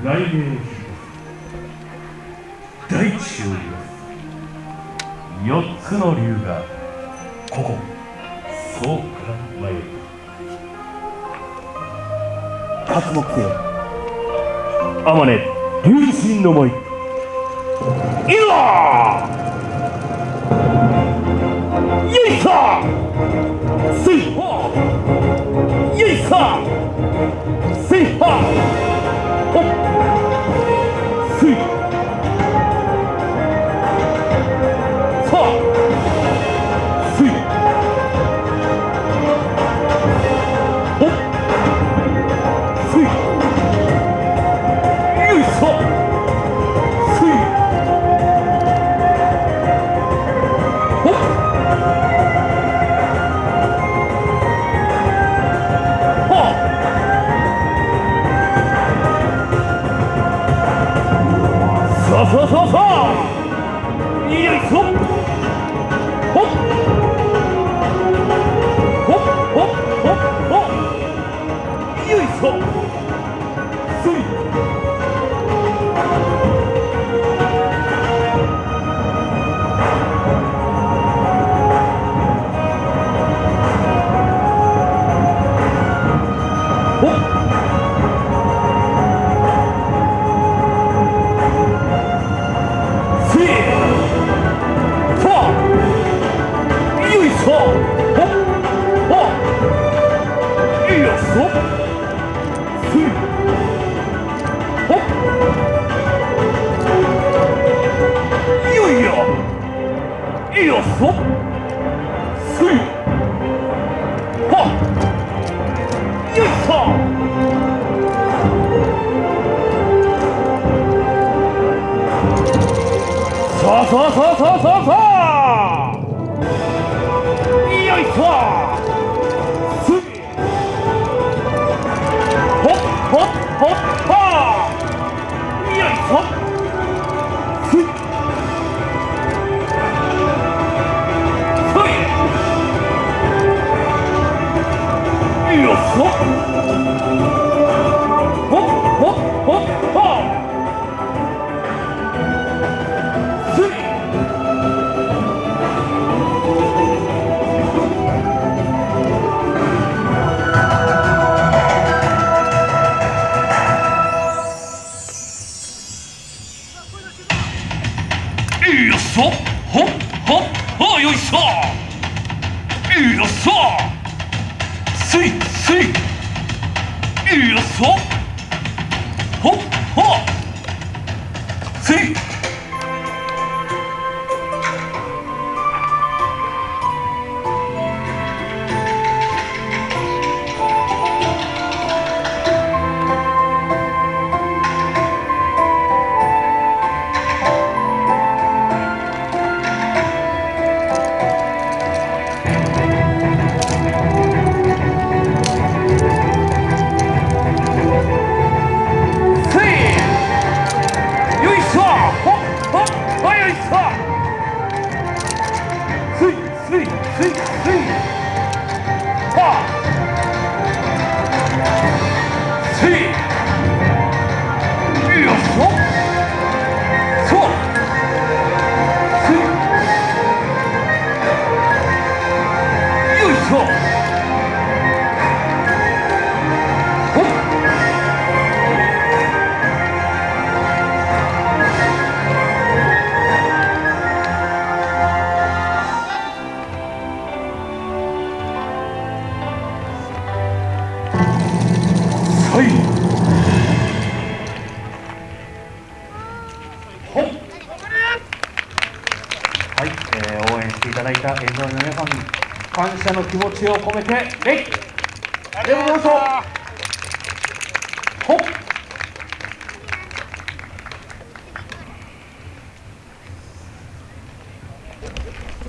雷鳴大地を揺らす四つの竜がここ。そうから参る刮目せよ天音竜神の舞いざ！よいさせいはよいさせいはほあさあよいしょせいほっよいよよいしょせいはっよいしょさあさあさあさあさあさあいよいしょほっほっほっはすいよいしょ。ほっほっほよいしょよいしょすせい。よっしょ。ほっほ。せいすいすいすいすいはせいよいしょそうせいよいしょはい、えー応援していただいた沿道の皆さんに感謝の気持ちを込めて、礼。ありがとうございました。